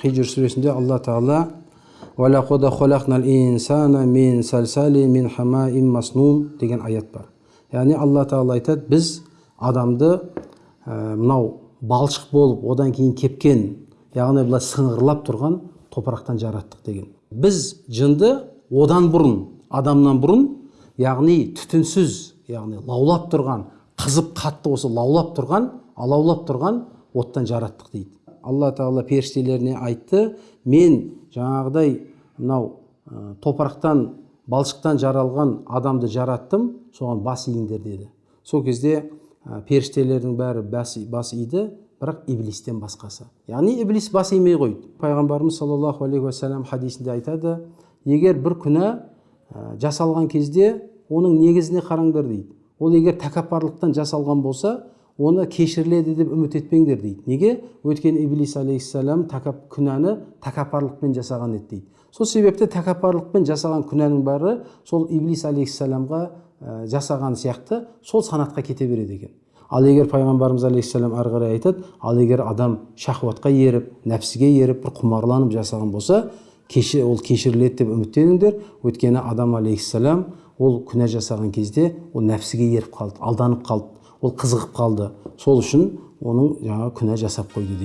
хижр сүресінде алла тағала «Валақода холақнал инсана мин сәлсәли мин хамаим маснун» деген аят бар яғни алла тағала айтады біз адамды ә, мынау балшық болып одан кейін кепкен яғни былай сыңғырлап тұрған топырақтан жараттық деген біз жынды одан бұрын адамнан бұрын яғни түтінсіз яғни лаулап тұрған қызып қатты осы лаулап тұрған алаулап тұрған оттан жараттық дейді алла тағала періштелеріне айтты. Мен жаңағыдай мынау ә, топырақтан балшықтан жаралған адамды жараттым соған бас иіңдер деді. Сол кезде ә, періштелердің бәрі бас, бас иді бірақ иблистен басқасы. Яғни иблис бас имей қойды пайғамбарымыз саллаллаху алейхи уассалам хадисінде айтады егер бір күнә ә, жасалған кезде оның негізіне қараңдар дейді. Ол егер тәкаппарлықтан жасалған болса оны кешіріледі деп үміт етпеңдер дейді. Неге? Өйткені иблис алейхисалам тәкап күнәні тәкаппарлықпен жасаған еді дейді. Сол себепті тәкаппарлықпен жасаған күнәнің бәрі сол иблис алейхисаламға ә, жасаған сияқты сол санатқа кете береді екен. Ал егер пайғамбарымыз алейхисалам ары қарай айтады ал егер адам шахуатқа еріп нәпсіге еріп бір құмарланып жасаған болса кеше ол кешіріледі деп үміттеніңдер. Өйткені адам алейхисалам ол күнә жасаған кезде ол нәпсіге еріп қалды алданып қалды. Ол қызығып қалды. Сол үшін оның жаңағы күнә жасап қойды дейді.